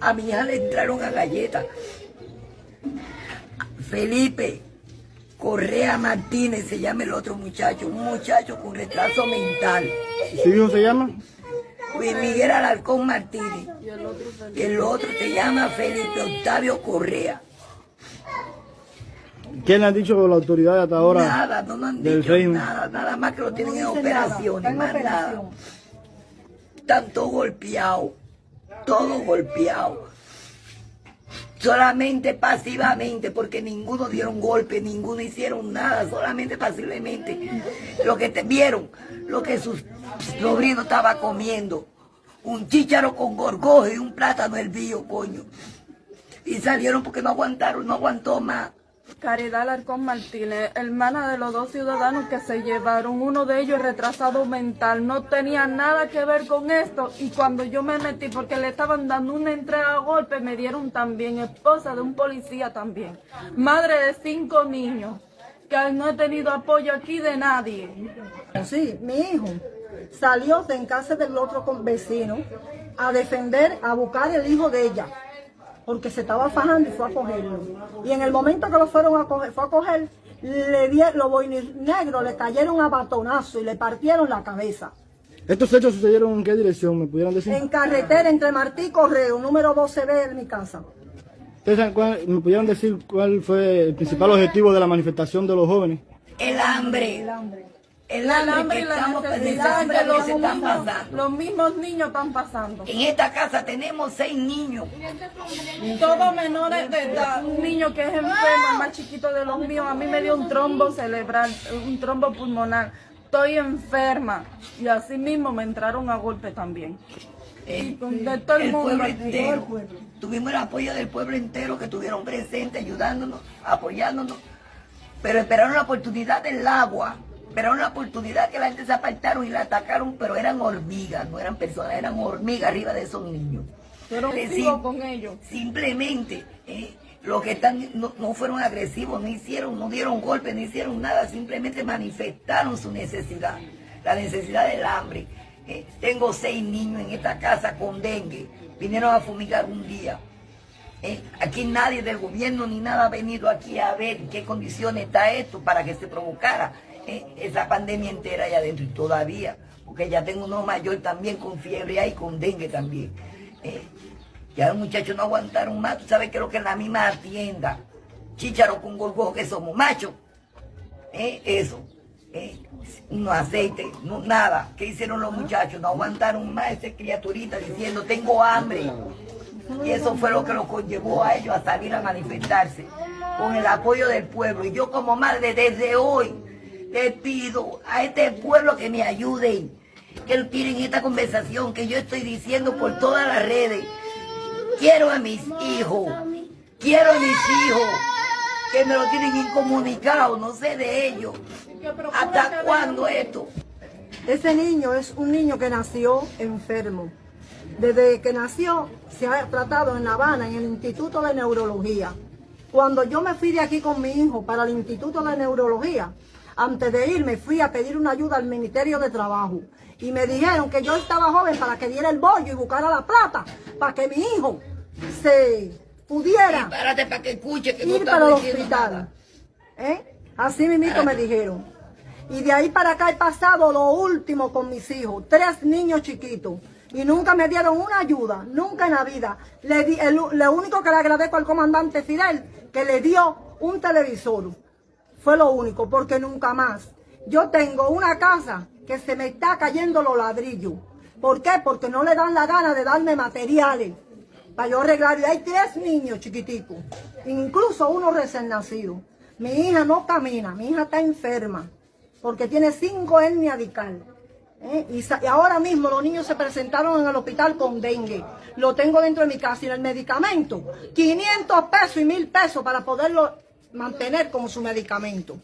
A mi hija le entraron a galletas. Felipe Correa Martínez se llama el otro muchacho, un muchacho con retraso mental. ¿Su hijo se llama? Luis Miguel Alarcón Martínez. Y el otro se llama Felipe Octavio Correa. ¿Qué le han dicho las autoridades hasta ahora? Nada, no nos han del dicho nada, nada más que lo tienen en operaciones, más nada. Están todos golpeados, todos golpeados. Solamente pasivamente, porque ninguno dieron golpe, ninguno hicieron nada, solamente pasivamente. Lo que te vieron, lo que sus sobrinos estaba comiendo, un chícharo con gorgojo y un plátano hervido, coño. Y salieron porque no aguantaron, no aguantó más. Caridad Alarcón Martínez, hermana de los dos ciudadanos que se llevaron, uno de ellos retrasado mental, no tenía nada que ver con esto y cuando yo me metí porque le estaban dando una entrega a golpe me dieron también, esposa de un policía también, madre de cinco niños, que no he tenido apoyo aquí de nadie. Sí, mi hijo salió de en casa del otro vecino a defender, a buscar el hijo de ella, porque se estaba fajando y fue a cogerlo. Y en el momento que lo fueron a coger, fue a coger, le di, los boinis negros le cayeron a batonazo y le partieron la cabeza. ¿Estos hechos sucedieron en qué dirección? ¿Me pudieran decir? En carretera entre Martí y Correo, número 12B de mi casa. ¿Ustedes saben cuál- ¿Me pudieran decir cuál fue el principal objetivo de la manifestación de los jóvenes? El hambre. El hambre. El hambre, que y la estamos necesidad pensando que que los están mismos, pasando. los mismos niños están pasando. En esta casa tenemos seis niños. Todos menores de edad, un niño que es enfermo, el más chiquito de los míos, a mí me dio un trombo cerebral, un trombo pulmonar. Estoy enferma y así mismo me entraron a golpe también. Eh, De todo el el mundo pueblo entero. Tuvimos el apoyo del pueblo entero que estuvieron presentes, ayudándonos, apoyándonos. Pero esperaron la oportunidad del agua. Esperaron la oportunidad que la gente se apartaron y la atacaron, pero eran hormigas, no eran personas, eran hormigas arriba de esos niños. Pero con ellos. Simplemente, eh, los que están no, no fueron agresivos, no hicieron, no dieron golpes, no hicieron nada, simplemente manifestaron su necesidad, la necesidad del hambre. Eh, tengo seis niños en esta casa con dengue, vinieron a fumigar un día. Eh, aquí nadie del gobierno ni nada ha venido aquí a ver en qué condiciones está esto para que se provocara esa pandemia entera allá adentro y todavía, porque ya tengo uno mayor también con fiebre ahí, con dengue también. Eh, ya los muchachos no aguantaron más, tú sabes que lo que en la misma tienda, chícharo con gorgojo que somos machos, eh, eso, eh, no aceite, no, nada. ¿Qué hicieron los muchachos? No aguantaron más esa criaturita diciendo tengo hambre. Y eso fue lo que los conllevó a ellos a salir a manifestarse con el apoyo del pueblo. Y yo como madre desde hoy le pido a este pueblo que me ayuden, que tienen esta conversación que yo estoy diciendo por todas las redes. Quiero a mis hijos, quiero a mis hijos, que me lo tienen incomunicado, no sé de ellos. ¿Hasta cuándo esto? Ese niño es un niño que nació enfermo. Desde que nació se ha tratado en La Habana, en el Instituto de Neurología. Cuando yo me fui de aquí con mi hijo para el Instituto de Neurología, antes de irme fui a pedir una ayuda al Ministerio de Trabajo. Y me dijeron que yo estaba joven para que diera el bollo y buscara la plata, para que mi hijo se pudiera Párate para que escuche que no ir para el hospital. ¿Eh? Así mismito me dijeron. Y de ahí para acá he pasado lo último con mis hijos, tres niños chiquitos. Y nunca me dieron una ayuda, nunca en la vida. Le di- el- lo único que le agradezco al comandante Fidel, que le dio un televisor. Fue lo único, porque nunca más. Yo tengo una casa que se me está cayendo los ladrillos. ¿Por qué? Porque no le dan la gana de darme materiales para yo arreglar. Y hay tres niños chiquiticos, incluso uno recién nacido. Mi hija no camina, mi hija está enferma, porque tiene cinco hernias. ¿eh? Y, ahora mismo los niños se presentaron en el hospital con dengue. Lo tengo dentro de mi casa y el medicamento, 500 pesos y 1000 pesos para poderlo mantener como su medicamento.